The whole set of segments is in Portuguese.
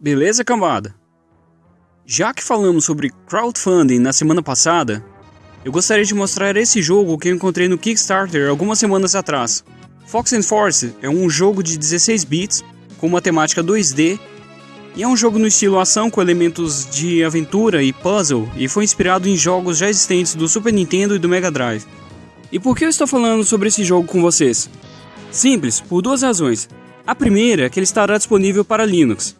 Beleza, cambada? Já que falamos sobre crowdfunding na semana passada, eu gostaria de mostrar esse jogo que eu encontrei no Kickstarter algumas semanas atrás. Fox and Force é um jogo de 16 bits com uma temática 2D e é um jogo no estilo ação com elementos de aventura e puzzle e foi inspirado em jogos já existentes do Super Nintendo e do Mega Drive. E por que eu estou falando sobre esse jogo com vocês? Simples, por duas razões. A primeira é que ele estará disponível para Linux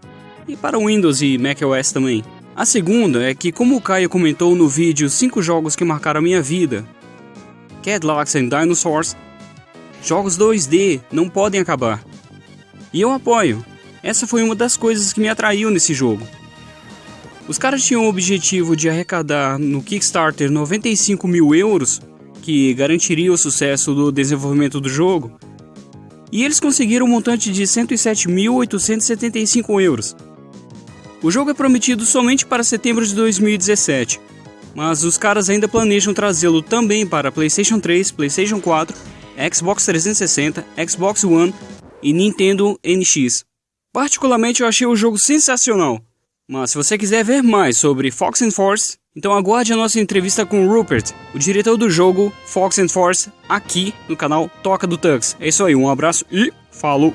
e para Windows e macOS também. A segunda é que, como o Caio comentou no vídeo 5 jogos que marcaram a minha vida, Cadillacs and Dinosaurs, jogos 2D não podem acabar. E eu apoio. Essa foi uma das coisas que me atraiu nesse jogo. Os caras tinham o objetivo de arrecadar no Kickstarter 95 mil euros, que garantiria o sucesso do desenvolvimento do jogo, e eles conseguiram um montante de 107.875 euros. O jogo é prometido somente para setembro de 2017, mas os caras ainda planejam trazê-lo também para PlayStation 3, PlayStation 4, Xbox 360, Xbox One e Nintendo NX. Particularmente eu achei o jogo sensacional, mas se você quiser ver mais sobre Fox and Force, então aguarde a nossa entrevista com Rupert, o diretor do jogo Fox and Force, aqui no canal Toca do Tux. É isso aí, um abraço e falou!